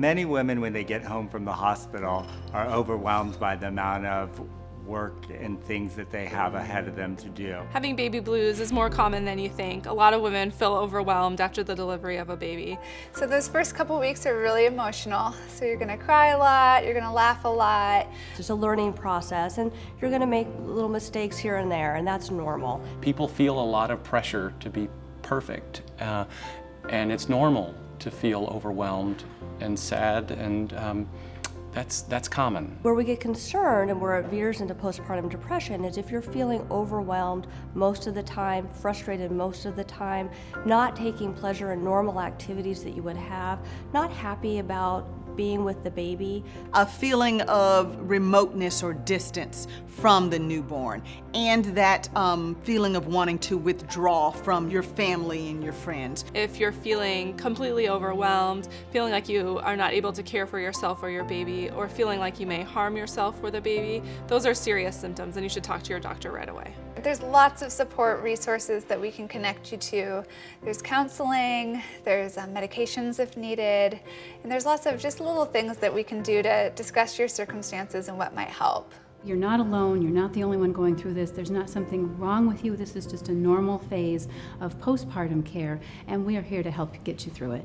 Many women, when they get home from the hospital, are overwhelmed by the amount of work and things that they have ahead of them to do. Having baby blues is more common than you think. A lot of women feel overwhelmed after the delivery of a baby. So those first couple weeks are really emotional. So you're gonna cry a lot, you're gonna laugh a lot. It's a learning process and you're gonna make little mistakes here and there and that's normal. People feel a lot of pressure to be perfect uh, and it's normal to feel overwhelmed and sad and um, that's, that's common. Where we get concerned and where it veers into postpartum depression is if you're feeling overwhelmed most of the time, frustrated most of the time, not taking pleasure in normal activities that you would have, not happy about being with the baby. A feeling of remoteness or distance from the newborn and that um, feeling of wanting to withdraw from your family and your friends. If you're feeling completely overwhelmed, feeling like you are not able to care for yourself or your baby, or feeling like you may harm yourself or the baby, those are serious symptoms and you should talk to your doctor right away. There's lots of support resources that we can connect you to. There's counseling, there's uh, medications if needed, and there's lots of just little things that we can do to discuss your circumstances and what might help. You're not alone, you're not the only one going through this, there's not something wrong with you, this is just a normal phase of postpartum care, and we are here to help get you through it.